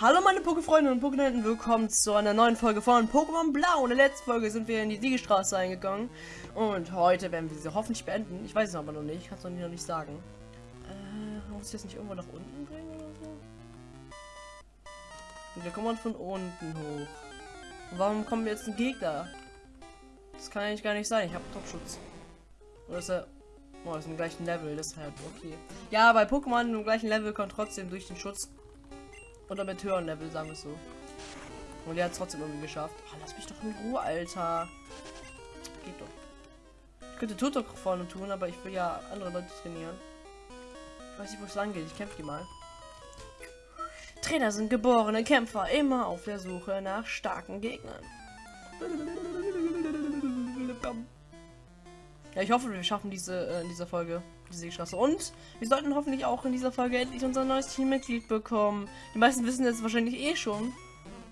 Hallo meine Pokéfreunde und Pokénenten, willkommen zu einer neuen Folge von Pokémon Blau. In der letzten Folge sind wir in die Siegestraße eingegangen und heute werden wir sie hoffentlich beenden. Ich weiß es aber noch nicht, kann es noch nicht sagen. Äh, muss ich das nicht irgendwo nach unten bringen oder so? Und wir kommen von unten hoch. Und warum kommen jetzt ein Gegner? Das kann eigentlich gar nicht sein, ich habe Topschutz. Oder ist er... Oh, ist im gleichen Level, deshalb okay. Ja, bei Pokémon im gleichen Level kommt trotzdem durch den Schutz oder mit höheren Level, sagen wir es so. Und er hat es trotzdem irgendwie geschafft. Oh, lass mich doch in Ruhe, Alter. Geht doch. Ich könnte Tutok vorne tun, aber ich will ja andere Leute trainieren. Ich weiß nicht, wo es lang geht. Ich kämpfe die mal. Trainer sind geborene Kämpfer, immer auf der Suche nach starken Gegnern. Ja, ich hoffe, wir schaffen diese äh, in dieser Folge diese Straße. Und wir sollten hoffentlich auch in dieser Folge endlich unser neues Teammitglied bekommen. Die meisten wissen jetzt wahrscheinlich eh schon,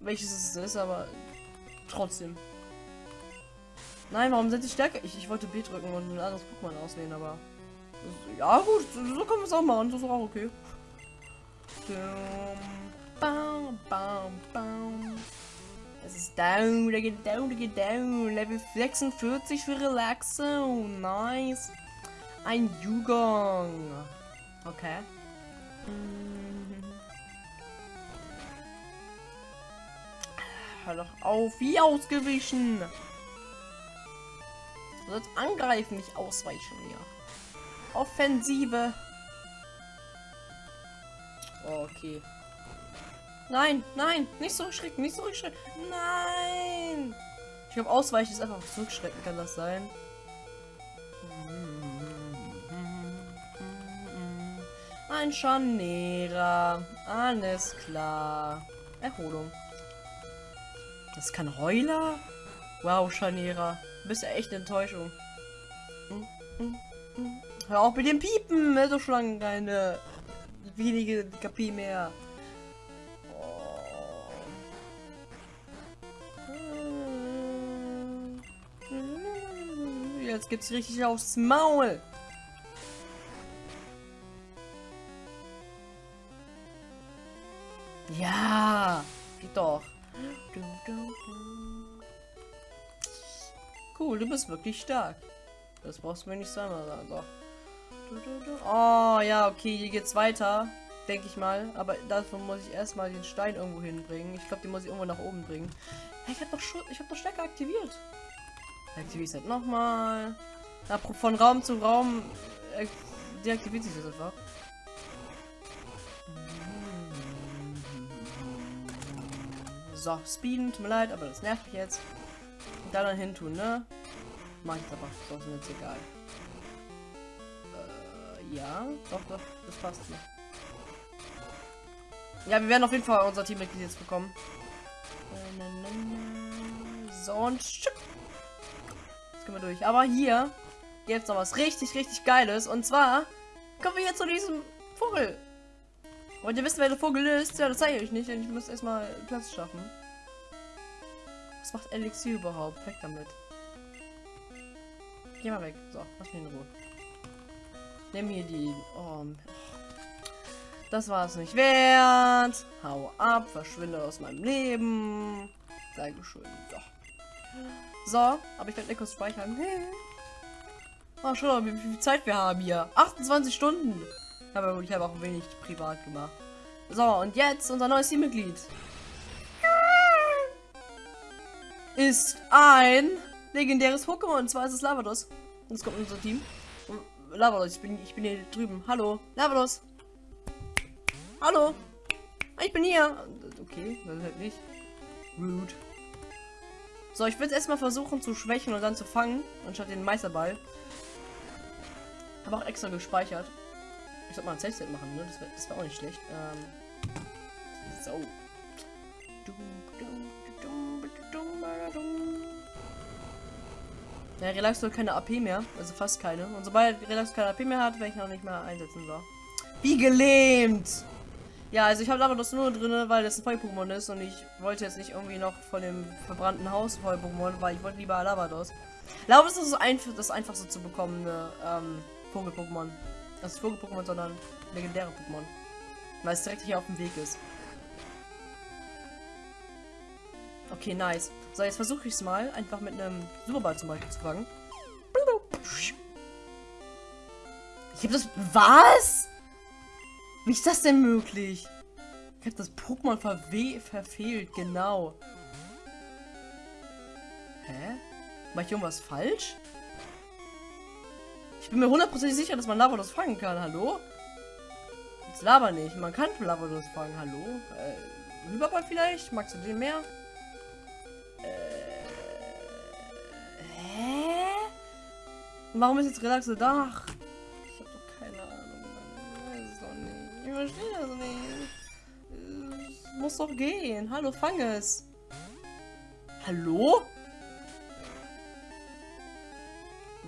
welches es ist, aber trotzdem. Nein, warum sind die stärker? Ich, ich wollte B drücken und ein anderes Pokémon auswählen, aber. Ja, gut, so können wir es auch machen. Das ist auch okay. Bam, bam. Ist down, der geht down, der geht down. Level 46 für Relaxo. Nice. Ein Jugong. Okay. Hör doch auf, wie ausgewichen. Du sollst angreifen, nicht ausweichen hier. Offensive. Okay. Nein, nein, nicht zurückschrecken, nicht zurückschrecken. Nein. Ich glaube, ausweichen ist einfach zurückschrecken, kann das sein? Ein Scharnierer. Alles klar. Erholung. Das kein Heuler? Wow, Scharnierer. Du bist ja echt eine Enttäuschung. Hör auf mit dem Piepen. Doch schon keine wenige KP mehr. Jetzt gibt's richtig aufs Maul. Ja, geht doch. Cool, du bist wirklich stark. Das brauchst du mir nicht zweimal sagen. Doch. Oh, ja, okay, hier geht's weiter. Denke ich mal. Aber dafür muss ich erstmal den Stein irgendwo hinbringen. Ich glaube, den muss ich irgendwo nach oben bringen. Ich habe doch habe doch Stärke aktiviert. Halt nochmal. Von Raum zu Raum äh, deaktiviert sich das einfach. So, speeden, tut mir leid, aber das nervt mich jetzt. Und da dann hin tun, ne? Mach ich aber, so ist mir jetzt egal. Äh, ja, doch, doch, das passt so. Ja, wir werden auf jeden Fall unser Teammitglied jetzt bekommen. So, und Jetzt können wir durch. Aber hier gibt es noch was richtig, richtig Geiles. Und zwar kommen wir jetzt zu diesem Vogel. Wollt ihr wissen, wer der Vogel ist? Ja, das zeige ich euch nicht, denn ich muss erstmal Platz schaffen. Was macht Elixier überhaupt? Weg damit. Geh mal weg. So, lass mich in Ruhe. Nimm hier die... Oh, das war es nicht wert. Hau ab, verschwinde aus meinem Leben. Dankeschön. So. So, aber ich werde kurz speichern. Oh, schau mal, wie viel Zeit wir haben hier. 28 Stunden. Aber ich habe auch wenig privat gemacht. So, und jetzt unser neues Teammitglied. Ist ein legendäres Pokémon. Und zwar ist es Lavados. Jetzt kommt unser Team. Lavados, ich bin, ich bin hier drüben. Hallo, Lavados. Hallo. Ich bin hier. Okay, dann halt nicht. Rude. So, ich will es erstmal versuchen zu schwächen und dann zu fangen, anstatt den Meisterball. Habe auch extra gespeichert. Ich sollte mal ein Safe machen, ne? Das wäre wär auch nicht schlecht. Ähm, so. Ja, Relax hat keine AP mehr, also fast keine. Und sobald Relax keine AP mehr hat, werde ich noch nicht mehr einsetzen. So. Wie gelähmt! Ja, also ich habe das nur drin, weil das ein Feuer-Pokémon ist und ich wollte jetzt nicht irgendwie noch von dem verbrannten Haus Feuer-Pokémon, weil ich wollte lieber Lavados. Lavados ist so einfach, das einfachste zu bekommen, ähm, Vogel-Pokémon. Das ist Vogel-Pokémon, sondern legendäre Pokémon. Weil es direkt hier auf dem Weg ist. Okay, nice. So, jetzt versuche ich es mal, einfach mit einem Superball zum Beispiel zu fangen. Ich habe das... Was? Wie ist das denn möglich? Ich habe das Pokémon verwe verfehlt, genau. Hä? Mach ich irgendwas falsch? Ich bin mir hundertprozentig sicher, dass man Lavados fangen kann. Hallo? Jetzt laber nicht. Man kann Lavados fangen. Hallo? Äh, Überball vielleicht? Magst du den mehr? Äh, hä? Warum ist jetzt Relax so da? Verstehe das nicht. Es muss doch gehen. Hallo, fang es. Hallo?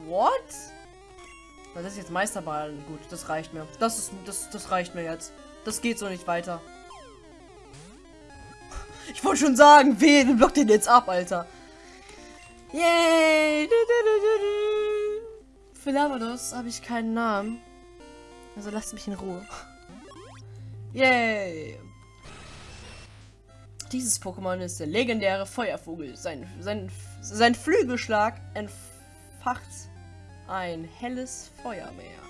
What? Das ist jetzt Meisterball. Gut, das reicht mir. Das ist das, das reicht mir jetzt. Das geht so nicht weiter. Ich wollte schon sagen, wen blockt den jetzt ab, Alter. Yay! Für Lavados habe ich keinen Namen. Also lasst mich in Ruhe. Yay! Dieses Pokémon ist der legendäre Feuervogel. Sein, sein, sein Flügelschlag entfacht ein helles Feuermeer.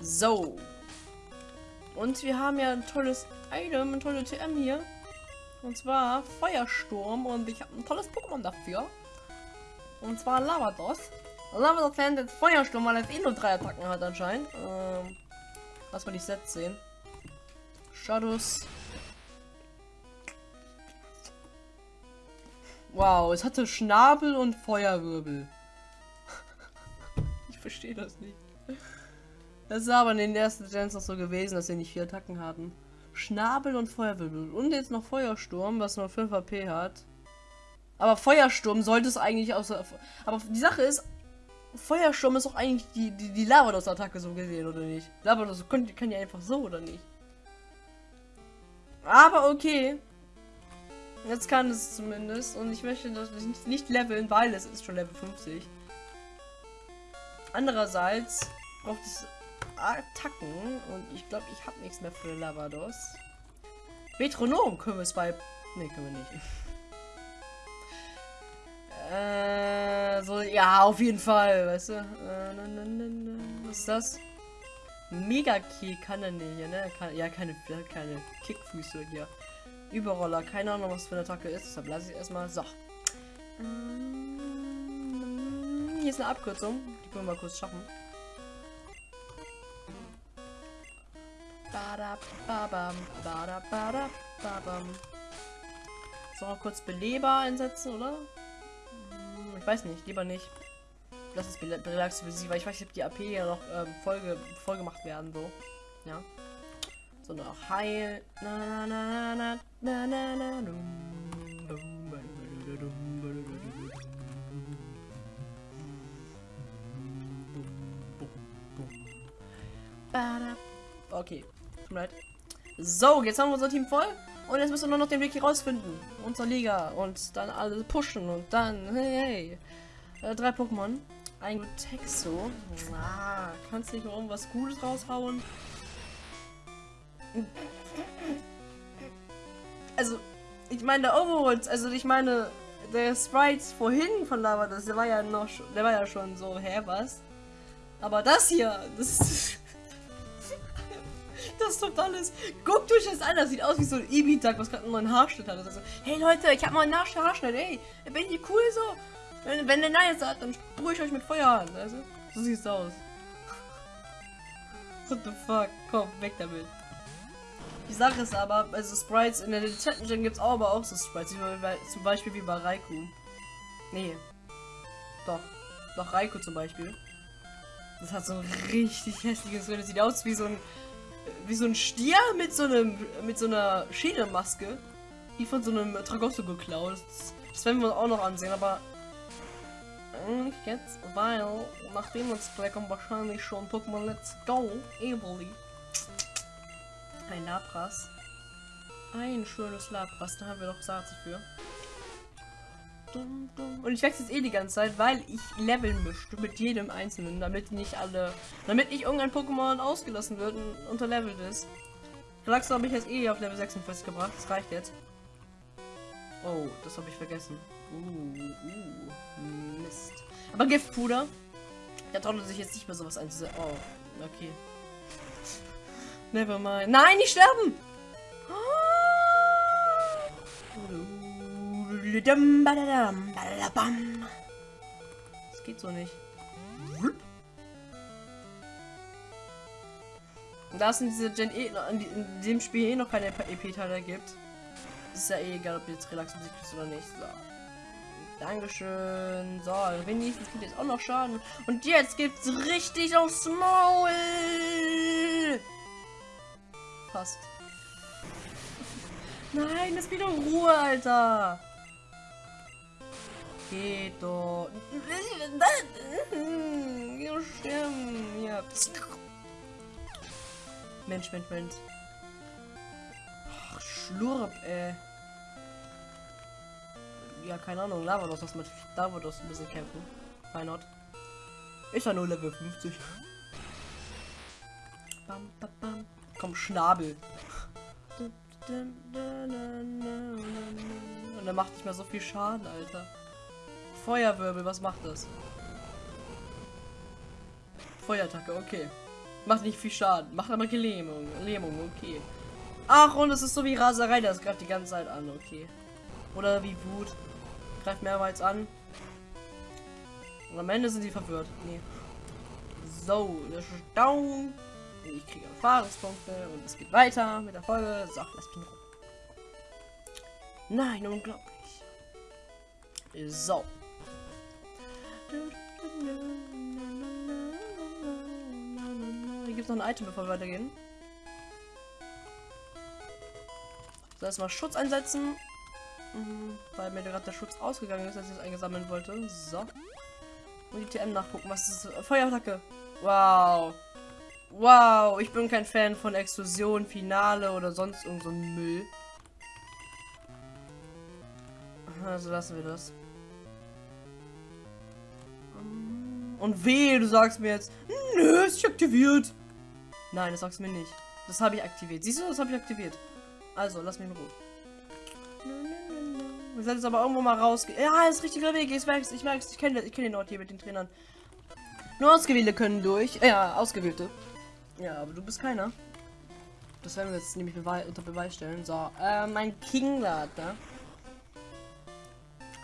So. Und wir haben ja ein tolles Item, ein tolles TM hier. Und zwar Feuersturm. Und ich habe ein tolles Pokémon dafür. Und zwar Lavados. Lavados jetzt Feuersturm, weil er eh nur drei Attacken hat anscheinend. Ähm, lass mal die Sets sehen. Shadows. Wow, es hatte Schnabel und Feuerwirbel. ich verstehe das nicht. Das ist aber in den ersten Gens noch so gewesen, dass sie nicht vier Attacken hatten. Schnabel und Feuerwirbel. Und jetzt noch Feuersturm, was nur 5 AP hat. Aber Feuersturm sollte es eigentlich aus. Aber die Sache ist, Feuersturm ist auch eigentlich die, die, die Lavados-Attacke so gesehen, oder nicht? Lavados kann, kann ja einfach so, oder nicht? Aber okay. Jetzt kann es zumindest. Und ich möchte das nicht, leveln, weil es ist schon Level 50. Andererseits braucht es Attacken. Und ich glaube, ich habe nichts mehr für Lavados. Metronom können wir es bei... Ne, können wir nicht. Äh, ja, auf jeden Fall, weißt du. Äh. Was ist das? Mega Kick kann er nicht, ne? Kann, ja, keine, keine Kickfüße hier. Überroller, keine Ahnung, was für eine Attacke ist. Deshalb lasse ich erstmal. So. Ähm, Hier ist eine Abkürzung. Die können wir mal kurz schaffen. Bada, babam, bada, bada, babam. So, kurz Beleber einsetzen, oder? Hm, Ich weiß nicht, lieber nicht. Lass es relax für sie, weil ich weiß ob die AP ja noch ähm, Folge, voll gemacht werden, so. Ja. So noch Heil. Na na na na na na na. Okay, tut mir leid. So, jetzt haben wir unser Team voll. Und jetzt müssen wir nur noch den Weg hier rausfinden. Unsere Liga. Und dann alle pushen. Und dann, hey, hey. Äh, drei Pokémon. Ein Texo. Ah, kannst nicht noch irgendwas Gutes raushauen? Also, ich meine, der Overworld, also ich meine, der Sprite vorhin von Lavados, der war ja noch, der war ja schon so, hä, was? Aber das hier, das ist... Das ist totales. Guckt euch das an, das sieht aus wie so ein Ibitak, was gerade einen neuen Haarschnitt hat. Also, hey Leute, ich habe mal einen Haarsch- Haarschnitt, ey, bin ich cool so? Wenn, wenn der Nein sagt, dann sprühe ich euch mit Feuer an, also. So sieht's aus. What the fuck? Komm, weg damit. Die Sache ist aber, also Sprites in der Chat Gen gibt's auch aber auch so Sprites, bei, zum Beispiel wie bei Raikou. Nee. Doch. Doch, Raikou zum Beispiel. Das hat so ein richtig hässliches. Das sieht aus wie so ein wie so ein Stier mit so einem mit so einer Schädelmaske, die von so einem Tragosso geklaut. Das, das werden wir auch noch ansehen, aber eigentlich jetzt, weil nachdem uns gleich kommt wahrscheinlich schon Pokémon Let's Go Evoli. Ein Lapras. Ein schönes Lapras, da haben wir doch Saat für. Und ich wechsle jetzt eh die ganze Zeit, weil ich leveln möchte mit jedem einzelnen, damit nicht alle, damit nicht irgendein Pokémon ausgelassen wird und unterlevelt ist. Relaxo habe ich jetzt eh auf Level 46 gebracht, das reicht jetzt. Oh, das habe ich vergessen. Uh, uh, Mist. Aber Giftpuder. Der traut sich jetzt nicht mehr sowas einzusetzen. Oh, okay. Never mind. Nein, nicht sterben! Das geht so nicht. Da es in, diese Gen e, in dem Spiel eh noch keine EP-Teile gibt, ist ja eh egal, ob jetzt Relax Musik ist oder nicht. So. Dankeschön. So, wenigstens gibt jetzt auch noch Schaden. Und jetzt gibt's richtig aufs Maul. Fast. Nein, das wieder Ruhe, Alter. Geht doch. Ja, sterben. Ja. Mensch, Mensch, Mensch. Ach, Schlurp, ey. Ja, keine Ahnung. Lavados, was mit Lavados ein bisschen kämpfen. Why not? Ist ja nur Level 50. Bam, bam, bam. Komm, Schnabel. Und er macht nicht mehr so viel Schaden, Alter. Feuerwirbel, was macht das? Feuerattacke, okay. Macht nicht viel Schaden, macht aber Gelähmung. Lähmung, okay. Ach, und es ist so wie Raserei, das greift die ganze Zeit an, okay. Oder wie Wut. Greift mehrmals an. Und am Ende sind sie verwirrt. Nee. So, ist down. Ich kriege Erfahrungspunkte und es geht weiter mit der Folge. So, lass mich rum. Nein, unglaublich. So. Hier gibt es noch ein Item, bevor wir weitergehen. So, erstmal Schutz einsetzen. Mhm, weil mir gerade der Schutz ausgegangen ist, als ich es eingesammelt wollte. So. Und die TM nachgucken. Was ist das? Feuerattacke. Wow. Wow, ich bin kein Fan von Explosion, Finale oder sonst irgend so Müll. Also lassen wir das. Und weh, du sagst mir jetzt, nö, ist nicht aktiviert. Nein, das sagst du mir nicht. Das habe ich aktiviert. Siehst du, das habe ich aktiviert. Also, lass mich in Ruhe. Wir sollten jetzt aber irgendwo mal rausgehen. Ja, ist richtiger Weg. Ich merk's, ich merk's. Ich kenne kenn den Ort hier mit den Trainern. Nur Ausgewählte können durch. Ja, Ausgewählte. Ja, aber du bist keiner. Das werden wir jetzt nämlich Beweis, unter Beweis stellen. So, äh, mein Kinglad, ne?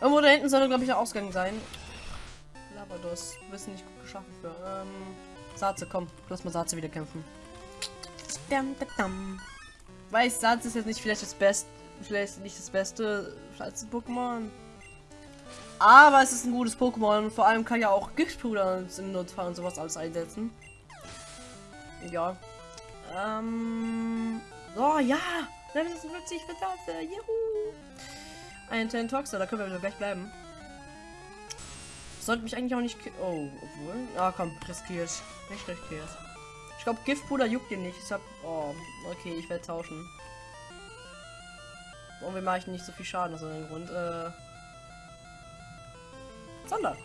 Irgendwo da hinten soll, glaube ich, der Ausgang sein. Lavados. Du bist nicht gut geschaffen für. Ähm, Satze, komm. Lass mal Satze wieder kämpfen. Weiß, Satze ist jetzt nicht vielleicht das Beste. Vielleicht nicht das Beste als Pokémon. Aber es ist ein gutes Pokémon. Und vor allem kann ja auch Giftpuder im Notfall und sowas alles einsetzen. Ja. Ähm. Oh ja! Level 56 für. Juhu! Ein Tentoxer, da können wir wieder gleich bleiben. Sollte mich eigentlich auch nicht. Oh, obwohl. Ah, komm, riskiert. Nicht riskiert. Ich glaube, Giftpuder juckt ihn nicht. Ich hab. Oh, okay, ich werde tauschen. Und wir machen nicht so viel Schaden aus irgendeinem Grund. Äh. Sander.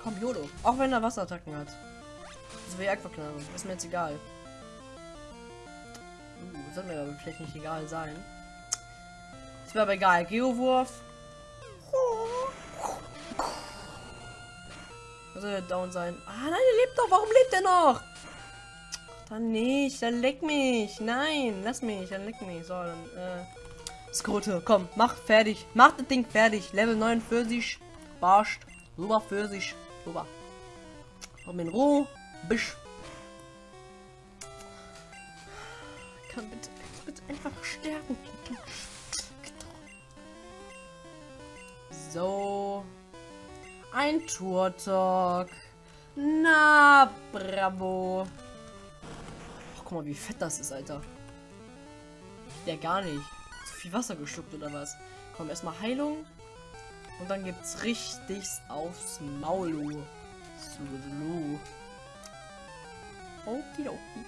Komm, Yolo. Auch wenn er Wasserattacken hat. Das wäre Aquaknarre. Ist mir jetzt egal. Uh, soll mir aber vielleicht nicht egal sein. Ist mir aber egal. Geowurf. Soll er down sein? Ah, nein, er lebt doch. Warum lebt er noch? Dann nicht. Dann leck mich. Nein, lass mich. Dann leck mich. So, dann, äh. Skrote, komm, mach fertig. Mach das Ding fertig. Level 49. Barscht. Super für sich. Super. Komm in Ruhe. Bisch. Kann bitte, bitte einfach stärken. So. Ein Turtok. Na, bravo. Ach, guck mal, wie fett das ist, Alter. Der gar nicht. Zu viel Wasser geschluckt oder was? Komm, erstmal Heilung. Und dann gibt's richtig aufs Maul. Sulu. Okidoki.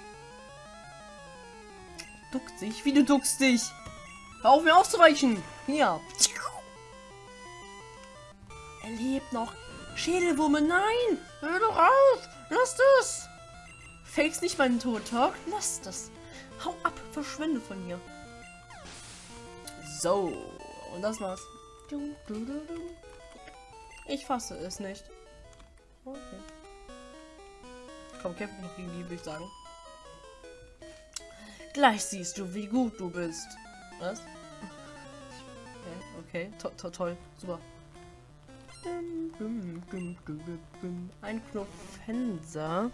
Duckt sich. Wie du duckst dich. Hör auf mir auszuweichen. Hier. Er lebt noch. Schädelwurme, nein! Hör doch auf! Lass das! Fakes nicht meinen Tod, Talk. Lass das. Hau ab, verschwinde von hier. So, und das war's. Ich fasse es nicht. Okay. Komm, kämpfen noch gegen die, würde ich sagen. Gleich siehst du, wie gut du bist. Was? Okay, okay. To to toll, super. Ein Knopfenser.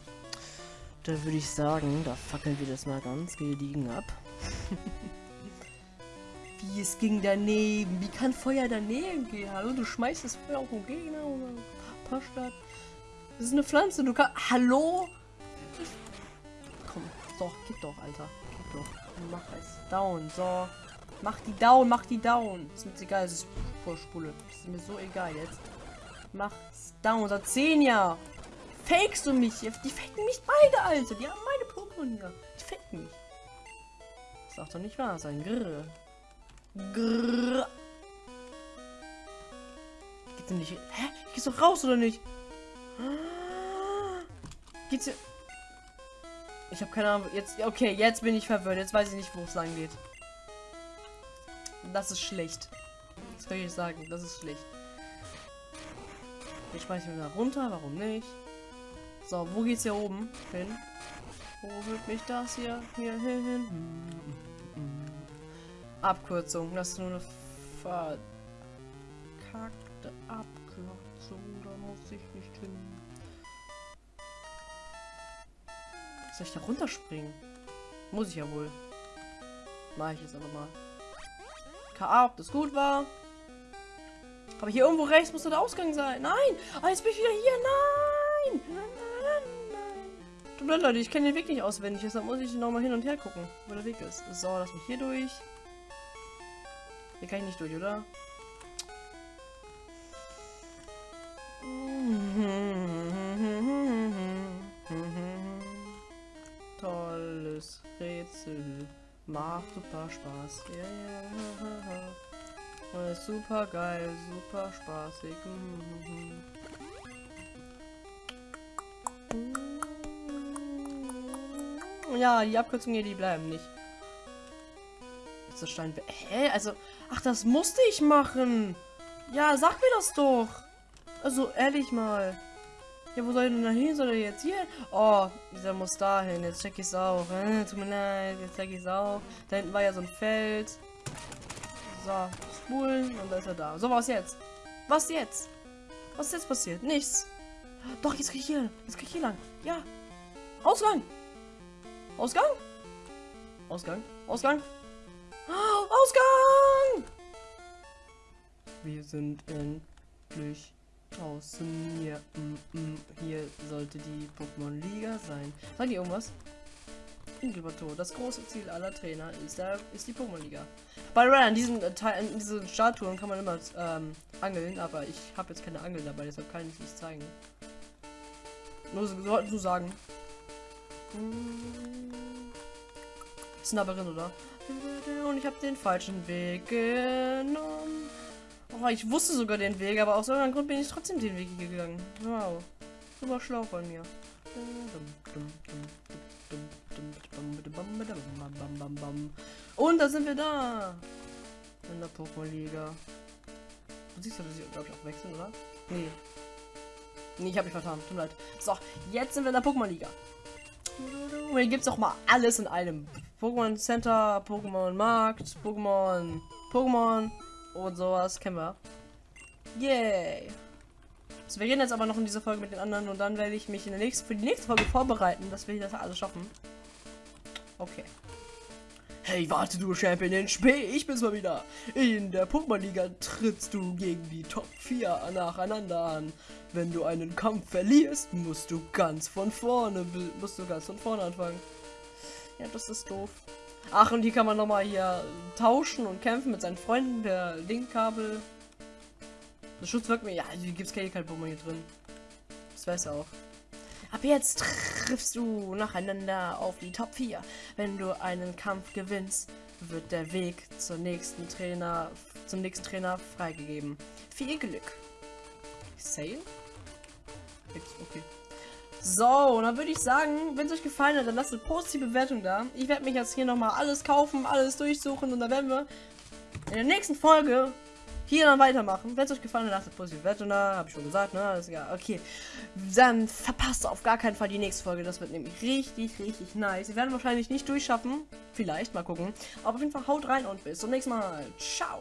Da würde ich sagen, da fackeln wir das mal ganz gediegen ab. Wie es ging daneben. Wie kann Feuer daneben gehen? Hallo, du schmeißt das Feuer auf den Gegner oder. Das ist eine Pflanze. Du kannst. Hallo? Komm, so, gib doch, Alter. Gib doch. Mach es. Down, so. Mach die down, mach die down. Ist mir egal, es ist Vorspule. Ist mir so egal jetzt. Mach's down. Seit 10 Jahren. Fakest du mich? Die faken mich beide, Alter. Die haben meine Pokémon hier. Die faken mich. Das darf doch nicht wahr sein. Grrr. Grrr. Geht's denn nicht. Hä? Geht's doch raus oder nicht? Geht's hier. Ich habe keine Ahnung. Jetzt. Okay, jetzt bin ich verwirrt. Jetzt weiß ich nicht, wo es lang geht. Das ist schlecht. Das kann ich sagen. Das ist schlecht. Ich schmeiße mir da runter. Warum nicht? So, wo geht's hier oben hin? Wo wird mich das hier, hier hin? Abkürzung. Das ist nur eine verkackte Abkürzung. Da muss ich nicht hin. Soll ich da runterspringen? Muss ich ja wohl. Mach ich jetzt aber mal. KA, ob das gut war. Aber hier irgendwo rechts muss der Ausgang sein. Nein! Ah, jetzt bin ich wieder hier. Nein! Nein, nein, nein. Leute, ich kenne den Weg nicht auswendig. Deshalb muss ich nochmal hin und her gucken, wo der Weg ist. So, lass mich hier durch. Hier kann ich nicht durch, oder? Tolles Rätsel. Macht super Spaß. Ja, ja, ja. Super geil, super spaßig. Ja, die Abkürzungen hier, die bleiben nicht. Ist das Stein... Hä? Also... Ach, das musste ich machen. Ja, sag mir das doch. Also, ehrlich mal. Ja, wo soll ich denn da hin? Soll er jetzt hier? Oh, dieser muss dahin. Jetzt check ich's auch. Äh, tut mir leid, jetzt check ich's auch. Da hinten war ja so ein Feld. So, spulen und da ist er da. So, was jetzt? Was jetzt? Was ist jetzt passiert? Nichts. Doch, jetzt krieg ich hier. Jetzt krieg ich hier lang. Ja. Ausgang. Ausgang? Ausgang? Ausgang? Ausgang! Wir sind endlich draußen. Hier, mm, mm, hier sollte die Pokémon-Liga sein. Sagen die irgendwas? Inkubator. Das große Ziel aller Trainer ist, der, ist die Pokémon-Liga. Bei Red, an diesen, äh, in diesen Statuen kann man immer ähm, angeln, aber ich habe jetzt keine Angel dabei, deshalb kann ich nicht zeigen. Nur, sollten so sagen. Hm. Drin, oder? Und ich habe den falschen Weg genommen. Oh, ich wusste sogar den Weg, aber aus irgendeinem Grund bin ich trotzdem den Weg gegangen. Wow. Super schlau von mir. Und da sind wir da. In der Pokémon-Liga. Du siehst dass ich, glaube ich, auch wechseln, oder? Nee. Nee, ich habe mich vertan. Tut mir leid. So, jetzt sind wir in der Pokémon-Liga. Hier gibt es auch mal alles in einem. Pokémon Center, Pokémon Markt, Pokémon, Pokémon und sowas kennen wir. Yay! So, wir reden jetzt aber noch in dieser Folge mit den anderen und dann werde ich mich in der nächsten, für die nächste Folge vorbereiten, dass wir das alles schaffen. Okay. Hey, warte du Champion Spee, ich bin's mal wieder. In der Pokémon-Liga trittst du gegen die Top 4 nacheinander an. Wenn du einen Kampf verlierst, musst du ganz von vorne, musst du ganz von vorne anfangen. Ja, das ist doof. Ach, und hier kann man nochmal hier tauschen und kämpfen mit seinen Freunden per Linkkabel. Das Schutz wirkt mir. Ja, hier gibt es keine Pokémon hier drin. Das weiß er auch. Ab jetzt triffst du nacheinander auf die Top 4. Wenn du einen Kampf gewinnst, wird der Weg zur nächsten Trainer, zum nächsten Trainer freigegeben. Viel Glück. Sale? Okay. So, dann würde ich sagen, wenn es euch gefallen hat, dann lasst eine positive Bewertung da. Ich werde mich jetzt hier nochmal alles kaufen, alles durchsuchen und dann werden wir in der nächsten Folge hier dann weitermachen. Wenn es euch gefallen hat, lasst positiv Werte da, habe ich schon gesagt, ne? Alles ja, okay. Dann verpasst auf gar keinen Fall die nächste Folge. Das wird nämlich richtig, richtig nice. Wir werden wahrscheinlich nicht durchschaffen. Vielleicht, mal gucken. Aber auf jeden Fall haut rein und bis zum nächsten Mal. Ciao.